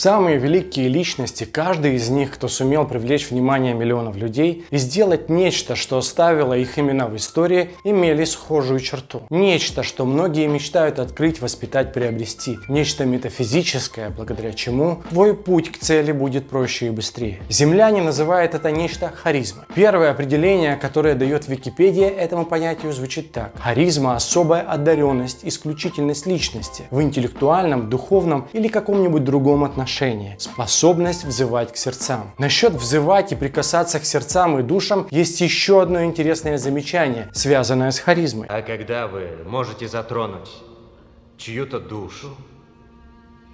Самые великие личности, каждый из них, кто сумел привлечь внимание миллионов людей и сделать нечто, что оставило их имена в истории, имели схожую черту. Нечто, что многие мечтают открыть, воспитать, приобрести. Нечто метафизическое, благодаря чему твой путь к цели будет проще и быстрее. Земляне называют это нечто харизмой. Первое определение, которое дает Википедия этому понятию, звучит так. Харизма – особая одаренность, исключительность личности в интеллектуальном, духовном или каком-нибудь другом отношении. Способность взывать к сердцам. Насчет взывать и прикасаться к сердцам и душам есть еще одно интересное замечание, связанное с харизмой. А когда вы можете затронуть чью-то душу,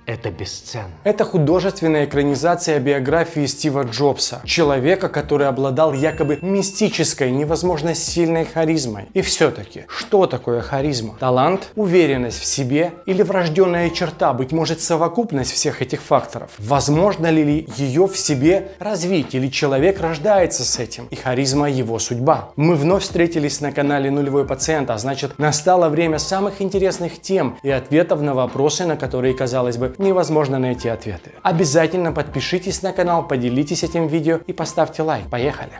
это бесценно. Это художественная экранизация биографии Стива Джобса, человека, который обладал якобы мистической, невозможно сильной харизмой. И все-таки, что такое харизма? Талант, уверенность в себе или врожденная черта, быть может совокупность всех этих факторов? Возможно ли ее в себе развить или человек рождается с этим и харизма его судьба? Мы вновь встретились на канале Нулевой Пациент, а значит настало время самых интересных тем и ответов на вопросы, на которые, казалось бы, невозможно найти ответы. Обязательно подпишитесь на канал, поделитесь этим видео и поставьте лайк. Поехали!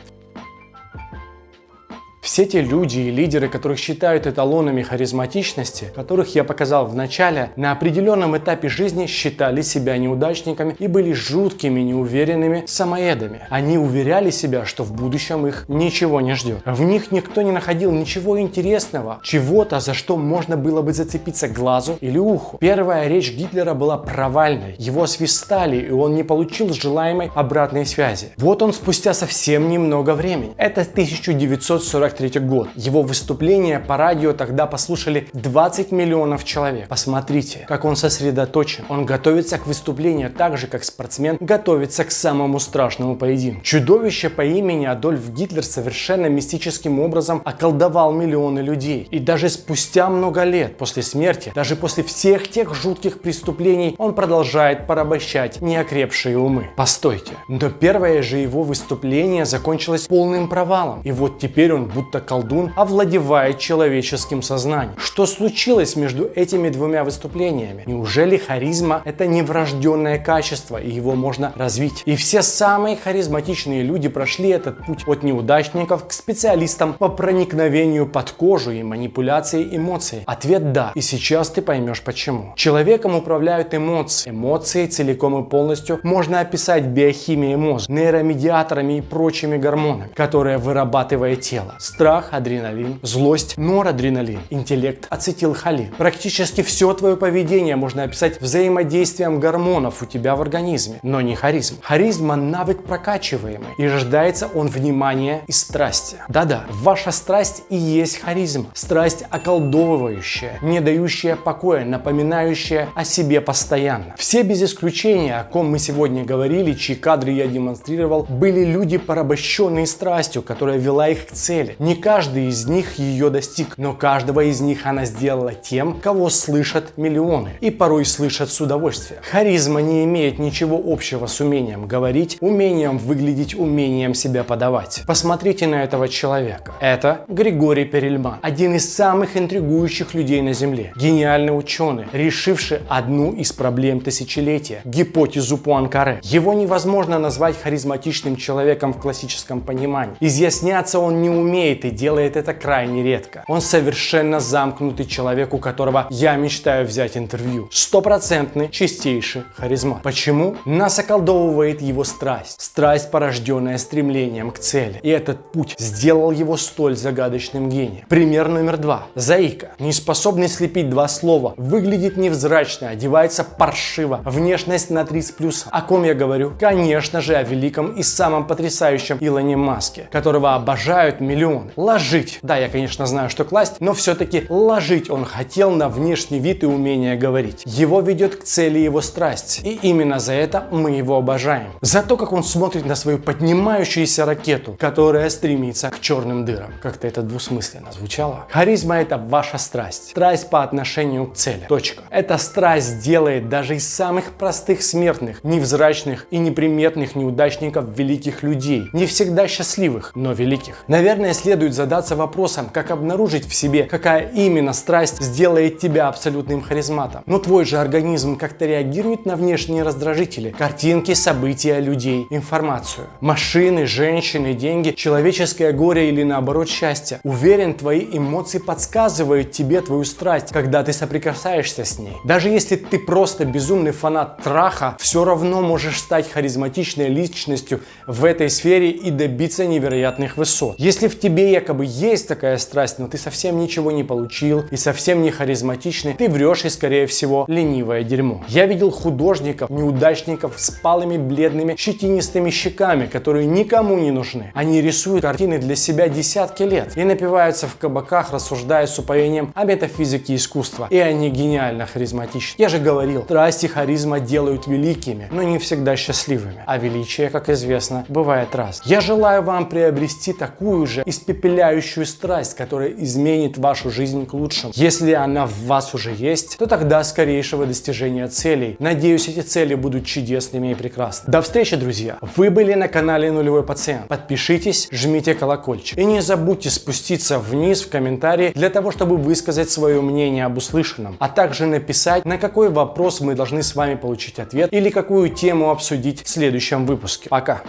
Все те люди и лидеры, которых считают эталонами харизматичности, которых я показал в начале, на определенном этапе жизни считали себя неудачниками и были жуткими, неуверенными самоедами. Они уверяли себя, что в будущем их ничего не ждет. В них никто не находил ничего интересного, чего-то, за что можно было бы зацепиться глазу или уху. Первая речь Гитлера была провальной. Его свистали, и он не получил желаемой обратной связи. Вот он спустя совсем немного времени. Это 1940 1943 год. Его выступление по радио тогда послушали 20 миллионов человек. Посмотрите, как он сосредоточен. Он готовится к выступлению так же, как спортсмен готовится к самому страшному поединку. Чудовище по имени Адольф Гитлер совершенно мистическим образом околдовал миллионы людей. И даже спустя много лет после смерти, даже после всех тех жутких преступлений, он продолжает порабощать неокрепшие умы. Постойте, но первое же его выступление закончилось полным провалом. И вот теперь он будто будто колдун овладевает человеческим сознанием. Что случилось между этими двумя выступлениями? Неужели харизма это не врожденное качество и его можно развить? И все самые харизматичные люди прошли этот путь от неудачников к специалистам по проникновению под кожу и манипуляции эмоций. Ответ да. И сейчас ты поймешь почему. Человеком управляют эмоции. Эмоции целиком и полностью можно описать биохимией мозга, нейромедиаторами и прочими гормонами, которые вырабатывает тело страх, адреналин, злость, норадреналин, интеллект, ацетилхолин. Практически все твое поведение можно описать взаимодействием гормонов у тебя в организме, но не харизм. Харизма – навык прокачиваемый, и рождается он внимания и страсти. Да-да, ваша страсть и есть харизма. Страсть околдовывающая, не дающая покоя, напоминающая о себе постоянно. Все без исключения, о ком мы сегодня говорили, чьи кадры я демонстрировал, были люди, порабощенные страстью, которая вела их к цели. Не каждый из них ее достиг, но каждого из них она сделала тем, кого слышат миллионы. И порой слышат с удовольствием. Харизма не имеет ничего общего с умением говорить, умением выглядеть, умением себя подавать. Посмотрите на этого человека. Это Григорий Перельман, один из самых интригующих людей на Земле. Гениальный ученый, решивший одну из проблем тысячелетия – гипотезу Пуанкаре. Его невозможно назвать харизматичным человеком в классическом понимании. Изъясняться он не умеет умеет и делает это крайне редко. Он совершенно замкнутый человек, у которого я мечтаю взять интервью. Стопроцентный, чистейший харизма. Почему? Нас околдовывает его страсть. Страсть, порожденная стремлением к цели. И этот путь сделал его столь загадочным гением. Пример номер два. Заика. Не способный слепить два слова. Выглядит невзрачно, одевается паршиво. Внешность на 3 с. О ком я говорю? Конечно же о великом и самом потрясающем Илоне Маске, которого обожают миллионы миллионы. Ложить. Да, я, конечно, знаю, что класть, но все-таки ложить он хотел на внешний вид и умение говорить. Его ведет к цели его страсть. И именно за это мы его обожаем. За то, как он смотрит на свою поднимающуюся ракету, которая стремится к черным дырам. Как-то это двусмысленно звучало. Харизма это ваша страсть. Страсть по отношению к цели. Точка. Эта страсть делает даже из самых простых смертных, невзрачных и неприметных неудачников великих людей. Не всегда счастливых, но великих. Наверное, если следует задаться вопросом, как обнаружить в себе, какая именно страсть сделает тебя абсолютным харизматом. Но твой же организм как-то реагирует на внешние раздражители, картинки, события, людей, информацию. Машины, женщины, деньги, человеческое горе или наоборот счастье. Уверен, твои эмоции подсказывают тебе твою страсть, когда ты соприкасаешься с ней. Даже если ты просто безумный фанат траха, все равно можешь стать харизматичной личностью в этой сфере и добиться невероятных высот. Если в тебе якобы есть такая страсть, но ты совсем ничего не получил и совсем не харизматичный, ты врешь и скорее всего ленивое дерьмо. Я видел художников, неудачников с палыми, бледными, щетинистыми щеками, которые никому не нужны. Они рисуют картины для себя десятки лет и напиваются в кабаках, рассуждая с упоением о метафизике искусства. И они гениально харизматичны. Я же говорил, страсть и харизма делают великими, но не всегда счастливыми. А величие, как известно, бывает раз. Я желаю вам приобрести такую же испепеляющую страсть, которая изменит вашу жизнь к лучшему. Если она в вас уже есть, то тогда скорейшего достижения целей. Надеюсь, эти цели будут чудесными и прекрасными. До встречи, друзья! Вы были на канале Нулевой Пациент. Подпишитесь, жмите колокольчик. И не забудьте спуститься вниз в комментарии для того, чтобы высказать свое мнение об услышанном, а также написать, на какой вопрос мы должны с вами получить ответ или какую тему обсудить в следующем выпуске. Пока!